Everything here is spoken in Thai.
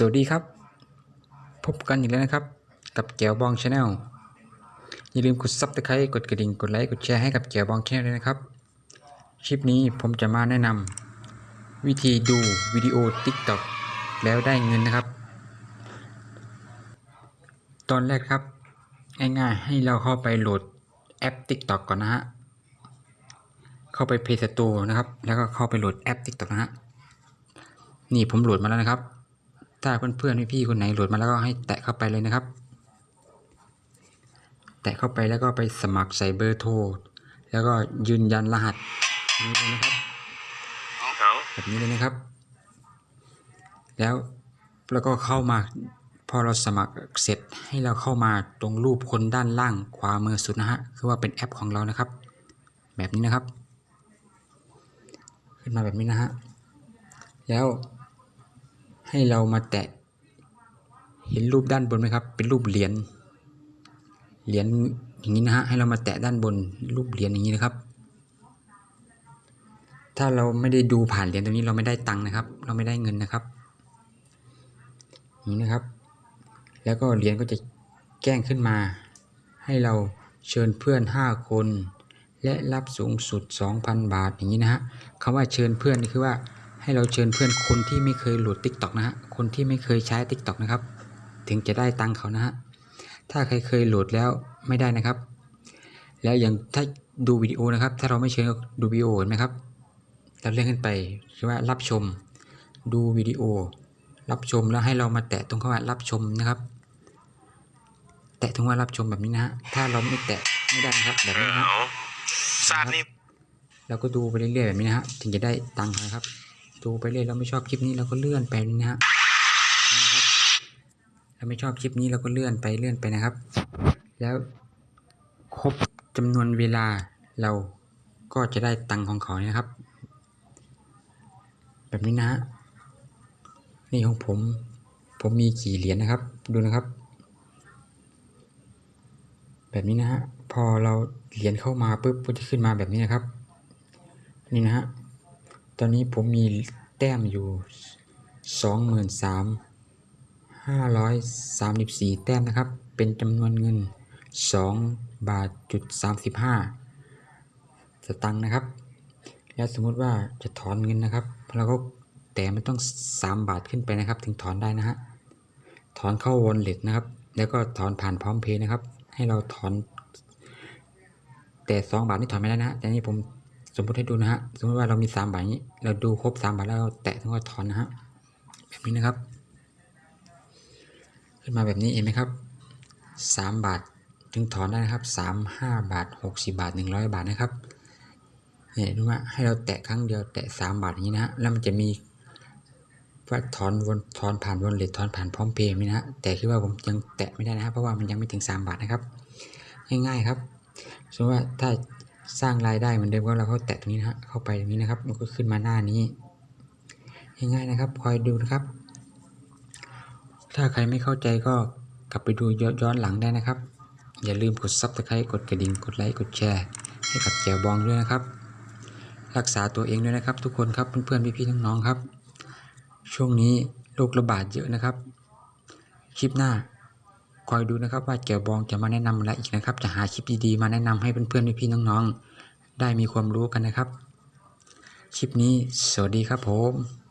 สวัสดีครับ พบกันอีกแล้วนะครับ กับแก้วบอง Channel อย่าลืมกด subscribe กดกระดิ่งกดไลค์กดแชร์ให้กับแก้วบอง Channel ด้วยนะครับคลิปนี้ผมจะมาแนะนำวิธีดูวิดีโอ TikTok แล้วได้เงินนะครับ ตอนแรกครับง่ายๆให้เราเข้าไปโหลดแอป TikTok ก่อนนะฮะเข้าไป Play Store นะครับ แล้วก็เข้าไปโหลดแอป TikTok นะฮะนี่ผมโหลดมาแล้วนะครับ ถ้าเพื่อนๆพี่ๆคนไหนโหลดมาแล้วก็ให้แตะเข้าไปเลยนะครับ แตะเข้าไปแล้วก็ไปสมัครใส่เบอร์โทร แล้วก็ยืนยันรหัสนี้เลยนะครับแบบนี้เลยนะครับ แล้วแล้วก็เข้ามาพอเราสมัครเสร็จให้เราเข้ามาตรงรูปคนด้านล่างขวามือสุดนะฮะคือว่าเป็นแอปของเรานะครับ แบบนี้นะครับ ขึ้นมาแบบนี้นะฮะแล้ว ให้เรามาแตะ เห็นรูปด้านบนไหมครับ เป็นรูปเหรียญ เหรียญอย่างนี้นะฮะ ให้เรามาแตะด้านบนรูปเหรียญอย่างนี้นะครับ ถ้าเราไม่ได้ดูผ่านเหรียญตรงนี้เราไม่ได้ตังค์นะครับ เราไม่ได้เงินนะครับอย่างนี้นะครับ แล้วก็เหรียญก็จะแจ้งขึ้นมา ให้เราเชิญเพื่อน 5 คน และรับสูงสุด 2,000 บาทอย่างนี้นะฮะคำว่าเชิญเพื่อนนี่คือว่า ให้เราเชิญเพื่อนคนที่ไม่เคยโหลด TikTok นะฮะ คนที่ไม่เคยใช้ TikTok นะครับ ถึงจะได้ตังค์เขานะฮะ ถ้าใครเคยโหลดแล้วไม่ได้นะครับ แล้วอย่างถ้าดูวิดีโอนะครับ ถ้าเราไม่เชิญดูวิดีโอเห็นไหมครับ เราเลื่อนขึ้นไปคือว่ารับชม ดูวิดีโอ รับชมแล้วให้เรามาแตะตรงคำว่ารับชมนะครับ แตะตรงว่ารับชมแบบนี้นะฮะ ถ้าเราไม่แตะไม่ได้นะครับแบบนี้นะฮะเอาซาดนี่เราก็ดูไปเรื่อยๆแบบนี้นะฮะ ถึงจะได้ตังค์นะครับ ดูไปเรื่อยเราไม่ชอบคลิปนี้เราก็เลื่อนไปนะฮะเราไม่ชอบคลิปนี้เราก็เลื่อนไปเลื่อนไปนะครับ แล้วครบจำนวนเวลาเราก็จะได้ตังค์ของเขานะครับ แบบนี้นะฮะนี่ของผม ผมมีกี่เหรียญนะครับ ดูนะครับ แบบนี้นะฮะพอเราเหรียญเข้ามาปุ๊บก็จะขึ้นมาแบบนี้นะครับ นี่นะฮะตอนนี้ผมมี แต้มอยู่สองหมื่นสามห้าร้อยสามสิบสี่แต้มนะครับ เป็นจำนวนเงินสองบาทจุดสามสิบห้าสตังค์นะครับ แล้วสมมติว่าจะถอนเงินนะครับเราก็แต่มันต้องสามบาทขึ้นไปนะครับ ถึงถอนได้นะฮะ ถอนเข้าวอลเล็ตนะครับ แล้วก็ถอนผ่านพร้อมเพย์นะครับ ให้เราถอน แต่สองบาทนี่ถอนไม่ได้นะฮะแต่นี่ผม สมมติให้ดูนะฮะ สมมติว่าเรามีสามบาทนี้ เราดูครบสามบาทแล้วเราแตะถึงว่าถอนนะฮะ แบบนี้นะครับ ขึ้นมาแบบนี้เห็นไหมครับสามบาทถึงถอนได้นะครับสามห้าบาทหกสิบาทหนึ่งร้อยบาทนะครับเนี่ยดูว่าให้เราแตะครั้งเดียวแตะสามบาทอย่างนี้นะฮะ แล้วมันจะมีว่าถอนวนถอนผ่านวนเลทถอนผ่านพร้อมเพย์นี่นะฮะ แต่คือว่าผมยังแตะไม่ได้นะครับ เพราะว่ามันยังไม่ถึงสามบาทนะครับ ง่ายๆครับสมมติว่าถ้า สร้างรายได้เหมือนเดิมก็เราก็แตะตรงนี้นะฮะเข้าไปตรงนี้นะครับ มันก็ขึ้นมาหน้านี้ง่ายๆนะครับคอยดูนะครับ ถ้าใครไม่เข้าใจก็กลับไปดูย้อนหลังได้นะครับ อย่าลืมกด Subscribe กดกระดิ่งกดไลค์กดแชร์ให้กับแจวบองด้วยนะครับ รักษาตัวเองด้วยนะครับ ทุกคนครับเพื่อนๆพี่ๆน้องๆครับ ช่วงนี้โรคระบาดเยอะนะครับ คลิปหน้า คอยดูนะครับว่าแจวบองจะมาแนะนำอะไรอีกนะครับ จะหาคลิปดีๆมาแนะนำให้เพื่อนๆพี่ๆน้องๆ ได้มีความรู้กันนะครับ คลิปนี้สวัสดีครับผม